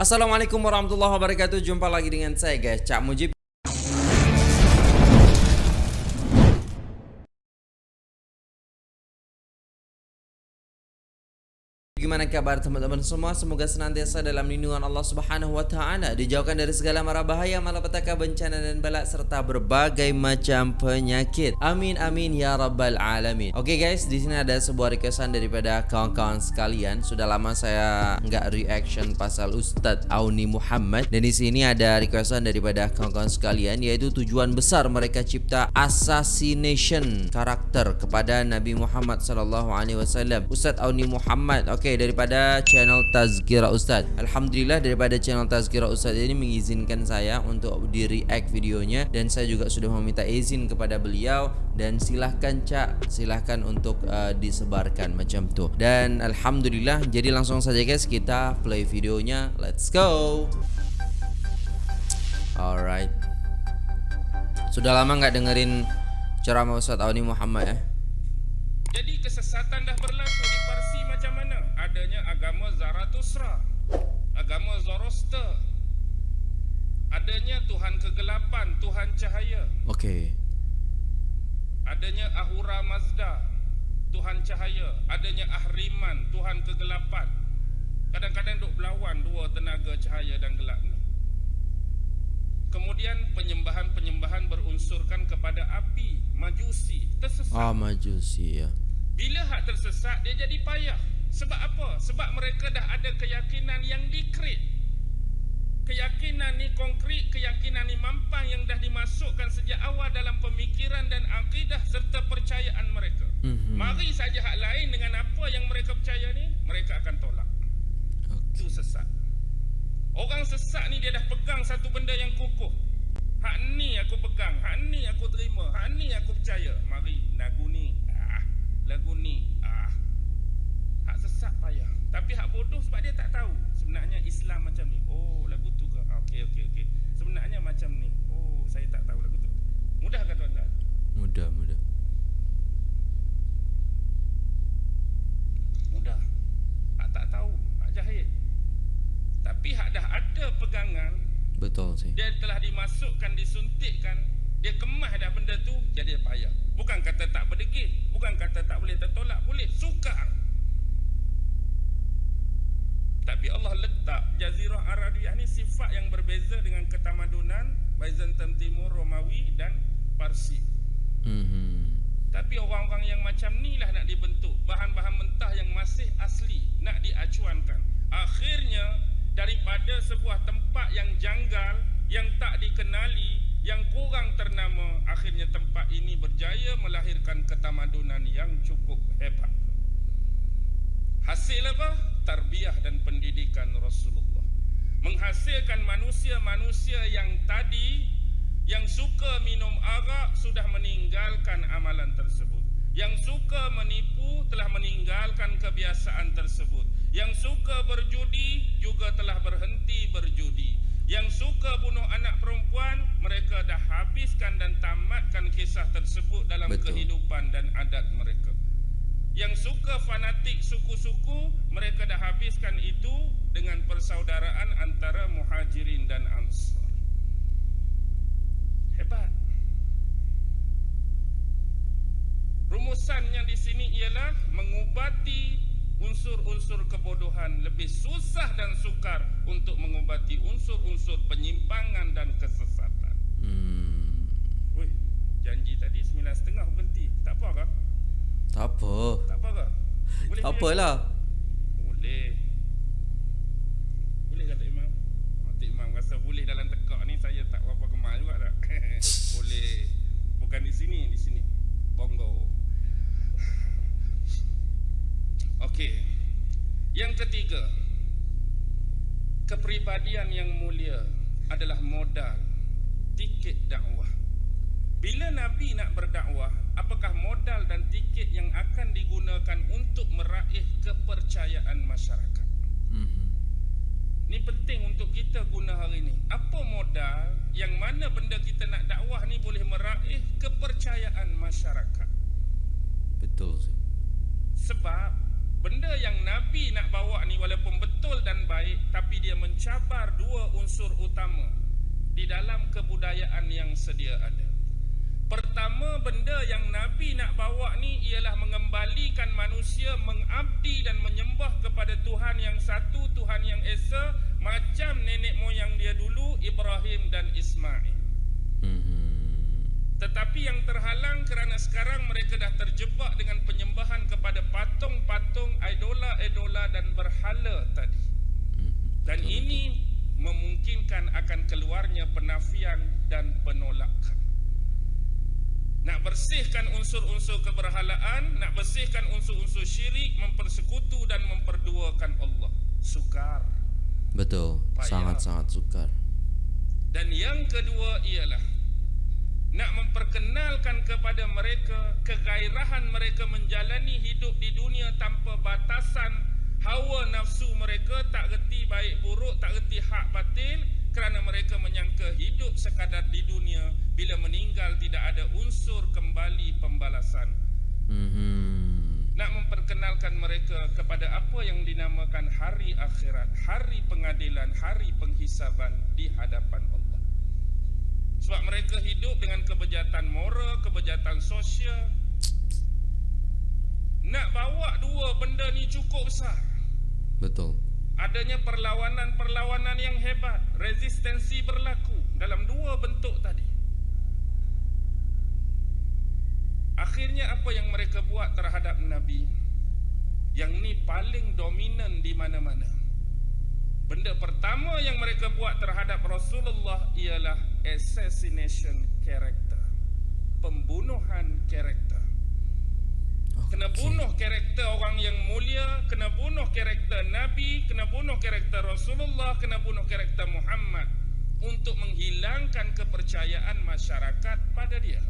Assalamualaikum warahmatullahi wabarakatuh. Jumpa lagi dengan saya guys. Cak Mujib Bagaimana kabar teman-teman semua? Semoga senantiasa dalam lindungan Allah Subhanahu wa taala, dijauhkan dari segala mara bahaya, malapetaka, bencana dan bala serta berbagai macam penyakit. Amin amin ya rabbal alamin. Oke okay guys, di sini ada sebuah requestan daripada kawan-kawan sekalian. Sudah lama saya nggak reaction pasal Ustadz Auni Muhammad dan di sini ada requestan daripada kawan-kawan sekalian yaitu tujuan besar mereka cipta assassination karakter kepada Nabi Muhammad sallallahu alaihi wasallam. Ustadz Auni Muhammad. Oke, okay, daripada channel Tazkira Ustaz. Alhamdulillah daripada channel Tazkira Ustaz ini mengizinkan saya untuk di react videonya dan saya juga sudah meminta izin kepada beliau dan silahkan cak silahkan untuk uh, disebarkan macam tu. Dan alhamdulillah jadi langsung saja guys kita play videonya. Let's go. Alright. Sudah lama nggak dengerin ceramah Ustaz Auni Muhammad ya? Jadi kesesatan dah berlaku di Parsi macam mana? Adanya agama Zarathustra, agama Zoroaster. Adanya Tuhan kegelapan, Tuhan cahaya. Okey. Adanya Ahura Mazda, Tuhan cahaya. Adanya Ahriman, Tuhan kegelapan. Kadang-kadang duk berlawan dua tenaga cahaya dan gelap ni. Kemudian penyembahan-penyembahan berunsurkan kepada api, majusi, tersesat. Ah, majusi ya. Bila hak tersesat dia jadi payah. Sebab apa? Sebab mereka dah ada keyakinan yang dikrit. Keyakinan ni konkret, keyakinan ni mampang yang dah dimasukkan sejak awal dalam pemikiran dan akidah serta percayaan mereka. Mhm. Mari saja hak lain dengan apa yang mereka percaya ni, mereka akan tolak. Itu sesat. Orang sesat ni dia dah pegang satu benda yang kukuh. Hak ni aku pegang, hak ni aku terima, hak ni aku percaya. Islam macam ni. Oh, lagu tu ke? Ah, Okey, okey, okey. Sebenarnya macam ni. Oh, saya tak tahu lagu tu. Mudah ke tuan-tuan? Mudah, mudah. Mudah. Hak tak tahu, hak jahil. Tapi hak dah ada pegangan, Betul sih. dia telah dimasukkan, disuntikkan, dia kemah dah benda tu, jadi payah. Bukan kata tak berdegil, bukan kata tak boleh tertolak, boleh, sukar. Tapi Allah letak Jazirah Arabiyah ni sifat yang berbeza dengan ketamadunan Byzantium Timur, Romawi dan Parsi. Mhm. Tapi orang-orang yang macam ni lah nak dibentuk Bahan-bahan mentah yang masih asli Nak diacuankan Akhirnya daripada sebuah tempat yang janggal Yang tak dikenali Yang kurang ternama Akhirnya tempat ini berjaya melahirkan ketamadunan yang cukup hebat Hasil apa? Tarbiyah dan pendidikan Rasulullah Menghasilkan manusia-manusia yang tadi yang suka minum arak sudah meninggalkan amalan tersebut. Yang suka menipu telah meninggalkan kebiasaan tersebut. Yang suka berjudi juga telah berhenti berjudi. Yang suka bunuh anak perempuan mereka dah habiskan dan tamatkan kisah tersebut dalam Betul. kehidupan dan adat mereka. Yang suka fanatik suku-suku mereka dah habiskan itu dengan persaudaraan antara muhajirin dan ansar. Hebat. Rumusannya di sini ialah mengubati unsur-unsur kebodohan lebih susah dan sukar untuk mengubati unsur-unsur penyimpangan dan kesesatan. Hmm. Wih, janji tadi sembilan setengah berhenti. Tak apa ke? Tak apa. Tak apa ke? Boleh Tak apalah. Boleh. Boleh kata Imam? Oh, Tok Imam rasa boleh dalam tekak ni saya tak berapa kemal juga tak? boleh. Bukan di sini, di sini. Bongo. Okey. Yang ketiga. Kepribadian yang mulia adalah modal tiket dakwah. Bila Nabi nak berdakwah, apakah modal dan tiket yang akan digunakan untuk meraih kepercayaan masyarakat? Mhm. Ini penting untuk kita guna hari ini. Apa modal yang mana benda kita nak dakwah ni boleh meraih kepercayaan masyarakat? Betul. Sebab benda yang Nabi nak bawa ni walaupun betul dan baik tapi dia mencabar dua unsur utama di dalam kebudayaan yang sedia ada. Pertama benda yang Nabi nak bawa ni ialah mengembalikan manusia mengabdi dan menyembah kepada Tuhan yang satu, Tuhan yang esa macam nenek moyang dia dulu Ibrahim dan Ismail. Hmm. Tetapi yang terhalang kerana sekarang mereka dah terjebak dengan penyembahan kepada patung-patung, idola-idola dan berhala tadi. Hmm, dan ini memungkinkan akan keluarnya penafian dan penolakan. Nak bersihkan unsur-unsur keberhalaan, nak bersihkan unsur-unsur syirik, mempersekutu dan memperduakan Allah. Sukar. Betul, sangat-sangat sukar. Dan yang kedua ialah nak memperkenalkan kepada mereka kegairahan mereka menjalani hidup di dunia tanpa batasan hawa nafsu mereka tak reti baik buruk tak reti hak batin kerana mereka menyangka hidup sekadar di dunia bila meninggal tidak ada pembalasan mm-hmm. nak memperkenalkan mereka kepada apa yang dinamakan hari akhirat hari pengadilan hari penghisaban di hadapan Allah sebab mereka hidup dengan kebejatan moral, kebejatan sosial. Nak bawa dua benda ni cukup besar. Betul. Adanya perlawanan-perlawanan yang hebat, resistensi berlaku dalam dua bentuk tadi. Akhirnya apa yang mereka buat terhadap Nabi? Yang ni paling dominan di mana-mana. Benda pertama yang mereka buat terhadap Rasulullah ialah assassination character. Pembunuhan karakter. Kena bunuh karakter orang yang mulia, kena bunuh karakter Nabi, kena bunuh karakter Rasulullah, kena bunuh karakter Muhammad untuk menghilangkan kepercayaan masyarakat pada dia.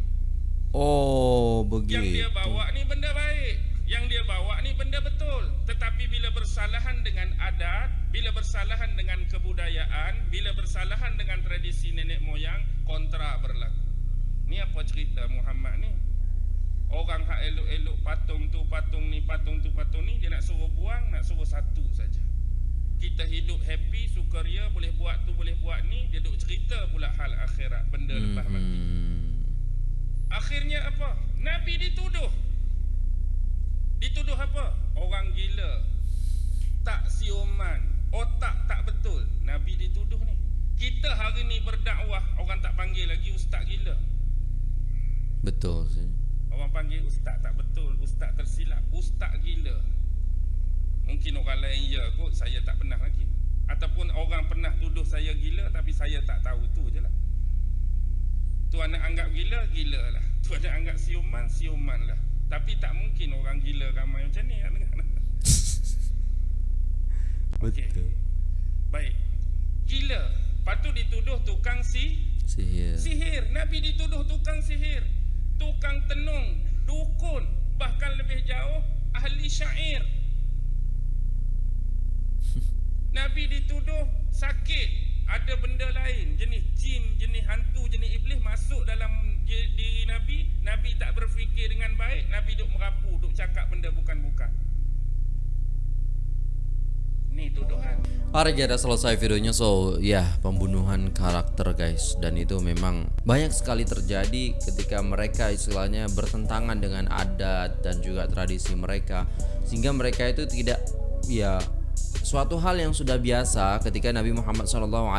Oh, begitu. Yang dia bawa ni benda baik. Yang dia bawa ni benda betul. Tetapi bila bersalahan dengan adat bila bersalahan dengan kebudayaan bila bersalahan dengan tradisi nenek moyang kontra berlaku. Ni apa cerita Muhammad ni? Orang hak elok-elok patung tu patung ni patung tu patung ni dia nak suruh buang nak suruh satu saja. Kita hidup happy sukaria boleh buat tu boleh buat ni dia duk cerita pula hal akhirat benda lepas mati. Hmm. Akhirnya apa nabi dituduh Dituduh apa? Orang gila. Tak siuman. Otak tak betul. Nabi dituduh ni. Kita hari ni berdakwah, orang tak panggil lagi ustaz gila. Betul sih. Orang panggil ustaz tak betul, ustaz tersilap, ustaz gila. Mungkin orang lain ya kot, saya tak pernah lagi. Ataupun orang pernah tuduh saya gila tapi saya tak tahu tu je lah. Tuan nak anggap gila, gila lah. Tuan nak anggap siuman, siuman lah. Tapi tak mungkin orang gila ramai macam ni nak dengar. Betul. Okay. Baik. Gila. Patut dituduh tukang si sihir. Sihir. Nabi dituduh tukang sihir. Tukang tenung, dukun, bahkan lebih jauh ahli syair. Nabi dituduh sakit ada benda lain jenis jin jenis hantu jenis iblis masuk dalam diri nabi. Nabi tak berfikir dengan baik nabi duk merapu duk cakap benda bukan-bukan. Ni tuduhan. Alright ya selesai videonya. So ya yeah, pembunuhan karakter guys. Dan itu memang banyak sekali terjadi ketika mereka istilahnya bertentangan dengan adat dan juga tradisi mereka. Sehingga mereka itu tidak ya suatu hal yang sudah biasa ketika Nabi Muhammad SAW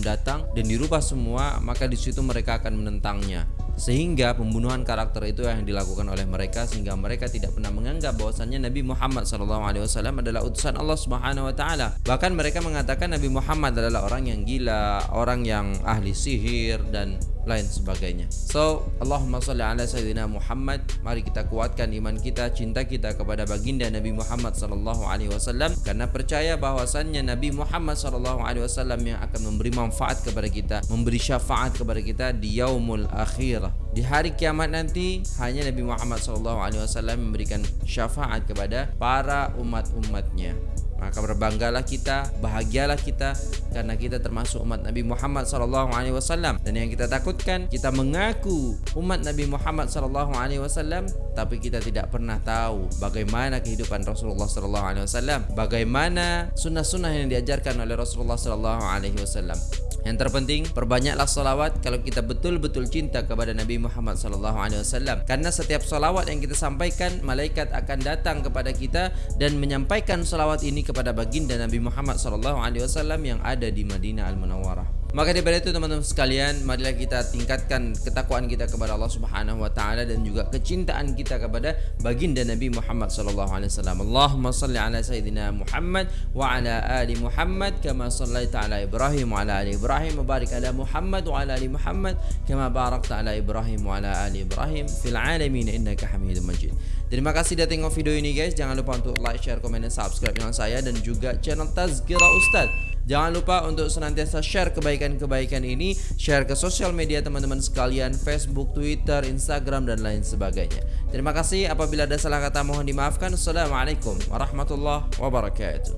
datang dan dirubah semua maka di situ mereka akan menentangnya. Sehingga pembunuhan karakter itu yang dilakukan oleh mereka sehingga mereka tidak pernah menganggap bahwasannya Nabi Muhammad SAW adalah utusan Allah Subhanahu Wa Taala. Bahkan mereka mengatakan Nabi Muhammad adalah orang yang gila orang yang ahli sihir dan lain sebagainya. So, Allahumma salli ala sayyidina Muhammad. Mari kita kuatkan iman kita, cinta kita kepada baginda Nabi Muhammad sallallahu alaihi wasallam karena percaya bahwasannya Nabi Muhammad sallallahu alaihi wasallam yang akan memberi manfaat kepada kita, memberi syafaat kepada kita di yaumul akhirah. Di hari kiamat nanti hanya Nabi Muhammad sallallahu alaihi wasallam memberikan syafaat kepada para umat-umatnya. Maka berbanggalah kita, bahagialah kita karena kita termasuk umat Nabi Muhammad sallallahu alaihi wasallam. Dan yang kita takutkan, kita mengaku umat Nabi Muhammad sallallahu alaihi wasallam tapi kita tidak pernah tahu bagaimana kehidupan Rasulullah sallallahu alaihi wasallam, bagaimana sunnah-sunnah yang diajarkan oleh Rasulullah sallallahu alaihi wasallam. Yang terpenting perbanyaklah salawat kalau kita betul-betul cinta kepada Nabi Muhammad sallallahu alaihi wasallam. Karena setiap salawat yang kita sampaikan, malaikat akan datang kepada kita dan menyampaikan salawat ini kepada baginda Nabi Muhammad sallallahu alaihi wasallam yang ada di Madinah Al-Munawwarah. Maka daripada itu teman-teman sekalian, marilah kita tingkatkan ketakwaan kita kepada Allah Subhanahu wa taala dan juga kecintaan kita kepada baginda Nabi Muhammad sallallahu alaihi wasallam. Allahumma salli ala sayidina Muhammad wa ala ali Muhammad kama sallaita ala Ibrahim wa ala ali Ibrahim wa barik ala Muhammad wa ala ali Muhammad kama barakta ala Ibrahim wa ala ali Ibrahim fil alamin innaka Hamidum Majid. Terima kasih sudah tengok video ini guys. Jangan lupa untuk like, share, komen dan subscribe dengan saya dan juga channel Tazkira Ustaz. Jangan lupa untuk senantiasa share kebaikan-kebaikan ini. Share ke sosial media teman-teman sekalian. Facebook, Twitter, Instagram dan lain sebagainya. Terima kasih. Apabila ada salah kata mohon dimaafkan. Assalamualaikum warahmatullahi wabarakatuh.